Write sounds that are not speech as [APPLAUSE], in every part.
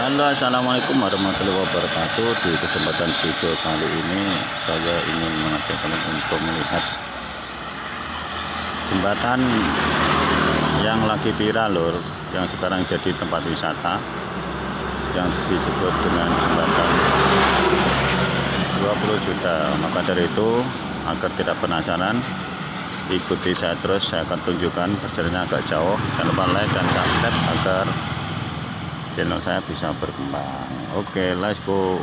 Halo assalamualaikum warahmatullahi wabarakatuh. Di kesempatan video kali ini saya ingin mengajak kalian untuk melihat jembatan yang lagi viral lur yang sekarang jadi tempat wisata yang disebut dengan jembatan 20 juta. Maka dari itu agar tidak penasaran ikuti saya terus. Saya akan tunjukkan perjalanan agak jauh. Jangan lupa like dan subscribe agar channel saya bisa berkembang. Oke okay, let's go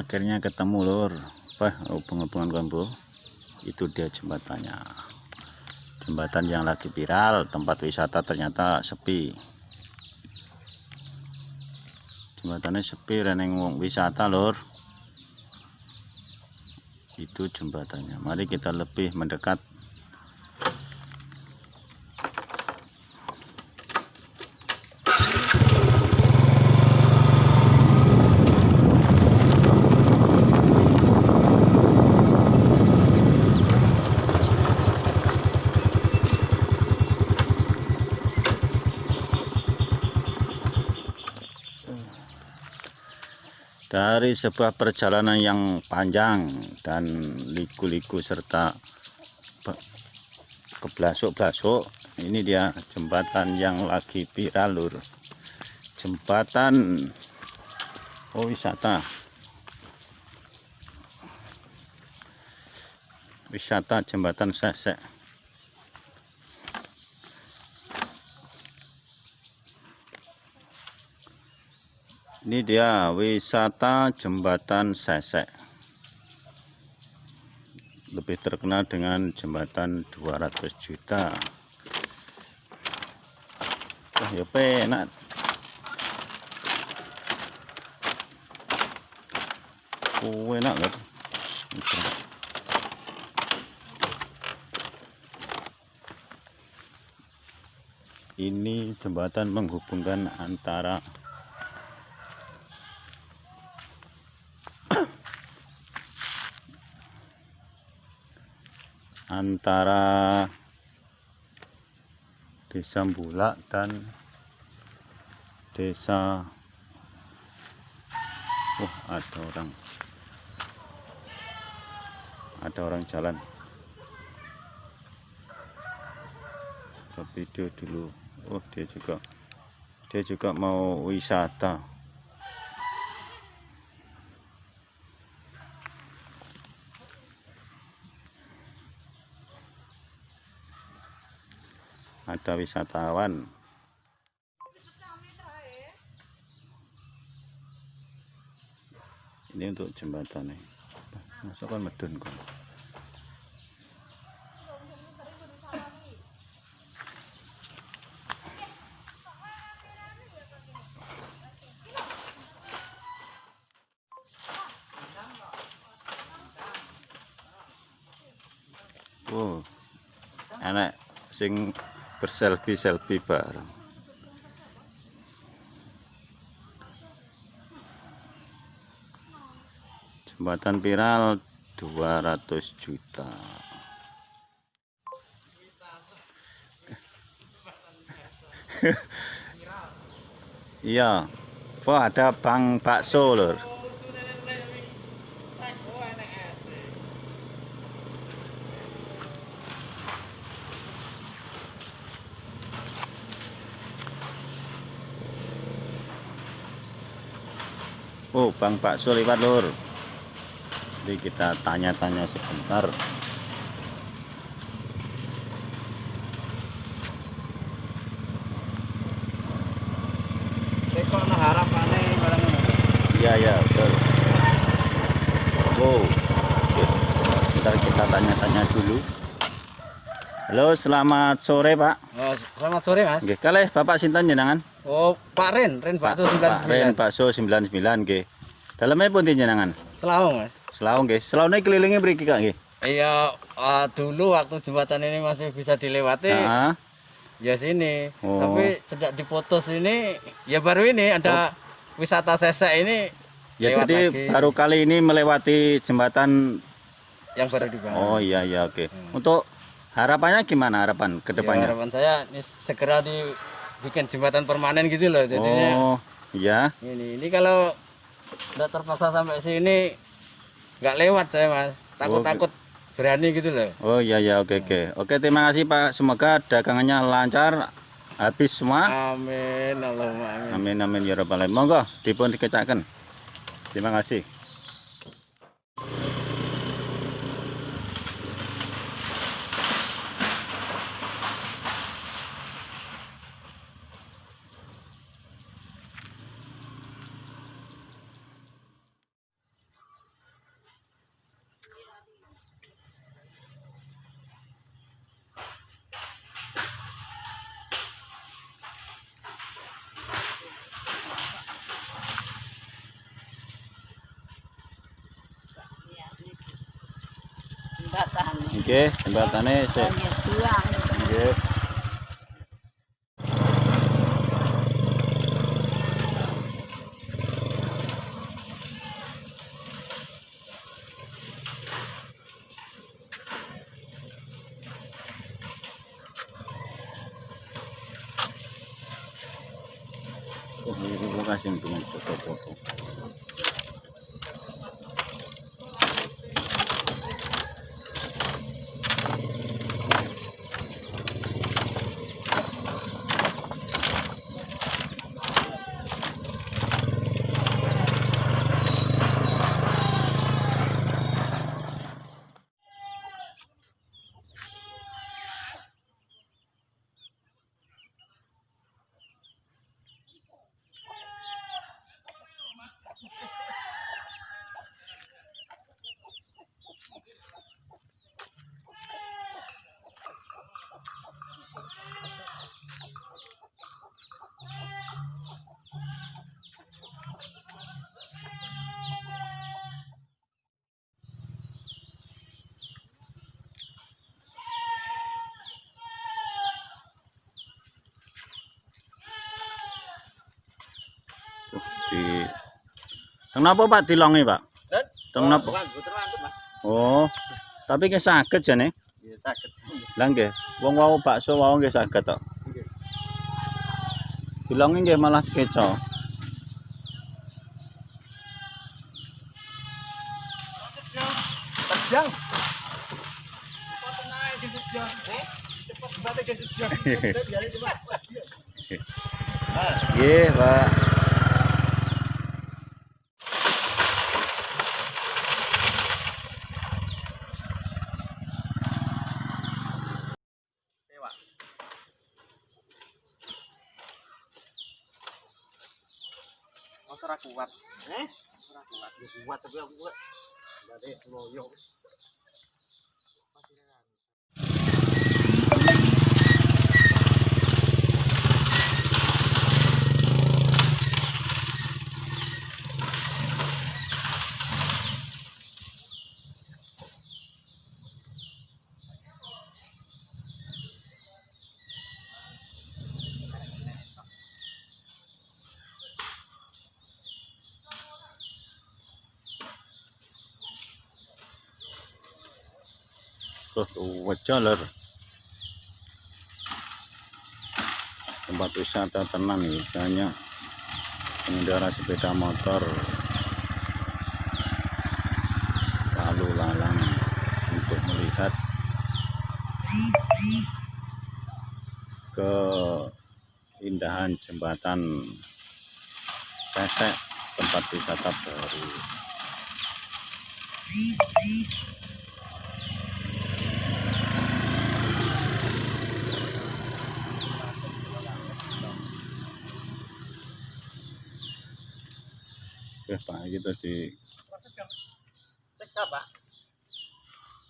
akhirnya ketemu lur. Apa hubungan-hubungan itu dia jembatannya. Jembatan yang lagi viral tempat wisata ternyata sepi. Jembatannya sepi reneng wong wisata lur. Itu jembatannya. Mari kita lebih mendekat dari sebuah perjalanan yang panjang dan liku-liku serta keblasuk-blasuk ini dia jembatan yang lagi viral lur. Jembatan oh wisata wisata jembatan sesek Ini dia wisata jembatan Sesek. Lebih terkenal dengan jembatan 200 juta. Wah, ya penak. Oh, enak? Ini jembatan menghubungkan antara antara desa Bulak dan desa oh ada orang. Ada orang jalan. Ke video dulu. Oh dia juga. Dia juga mau wisata ada wisatawan. Ini untuk jembatan nih masuk kan medun kok Oh, enak sing berselfie selfie bareng. Jembatan viral 200 juta. [LAUGHS] Iya. Wah, ada Bang Bakso lur. Oh, Bang Bakso lewat lur. Jadi kita tanya-tanya sebentar. Kok nah harapane barang ngono. Iya, ya, betul. Wow. Oke. Bentar kita tanya-tanya dulu. Halo, selamat sore, Pak. Oh, selamat sore, Mas. Nggih, kalih Bapak sinten jenengan? Oh, Pak Ren, Ren Bakso Pak Ren 99. Bakso 99 nggih. Dalamnya pun jenengan? Selawung, Mas. Selaung nggih. Selaune kelilingnya mriki Kak nggih. Iya, ah, dulu waktu jembatan ini masih bisa dilewati, Heeh. ya sini. Oh. Tapi sejak diputus ini, ya baru ini ada wisata sesek ini Ya jadi lagi. baru kali ini melewati jembatan yang baru dibangun. Oh iya iya oke. Hmm. Untuk harapannya gimana harapan ke Ya, depannya? harapan saya ini segera dibikin jembatan permanen gitu loh. Jadinya oh iya. ini ini kalau nggak terpaksa sampai sini nggak lewat saya mas takut-takut berani gitu loh Oh iya iya oke oke. Oke terima kasih Pak. Semoga dagangannya lancar habis semua. amin Allahumma amin Amin amin ya rabbal alamin. Monggo dipun dikecaken. Terima kasih. Jembatan. Nggih, jembatane sik. Nggih. Oh, ini kasih untuk foto-foto. Di Kenapa Pak dilongi, Pak? Teng napa? Mas. Oh. Tapi ki saged jane. Ya sakit. Lah nggih, wong wau bakso wau nggih saged tok. Nggih. Dilongi nggih malah keco. Terjang. Cepat naik di terjang. Eh, cepat balik di terjang. Biar itu, Pak. Nggih, Pak. Dewa. Mas ora kuat. Eh? Ora kuat. Kuat tapi aku kuat. Enggak deh, loyo. Tuh, wajah lur. Tempat wisata tenang nih, banyak pengendara sepeda motor lalu lalang untuk melihat keindahan jembatan Sesek tempat wisata baru. Pak, gitu di Cekap, Pak.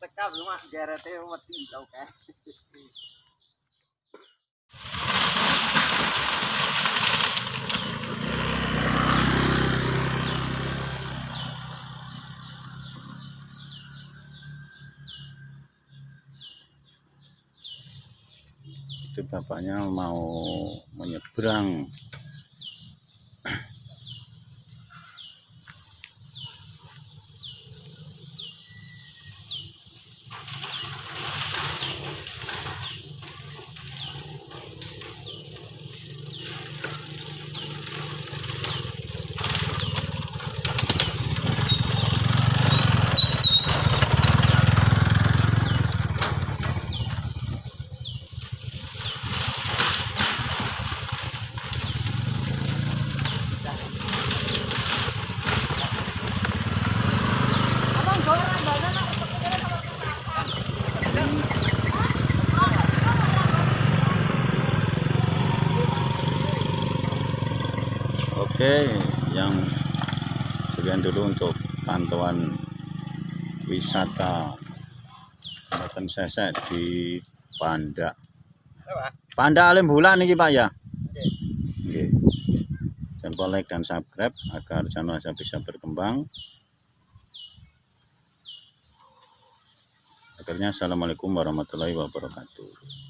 Cekap lu mah garete wedi tau kae. itu bapaknya mau menyeberang Oke, yang sekian dulu untuk pantauan wisata Jembatan Sesek di Panda. Panda Alim Bulan nih Pak ya. Oke. Jangan like dan subscribe agar channel saya bisa berkembang. akhirnya assalamualaikum warahmatullahi wabarakatuh